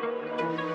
Música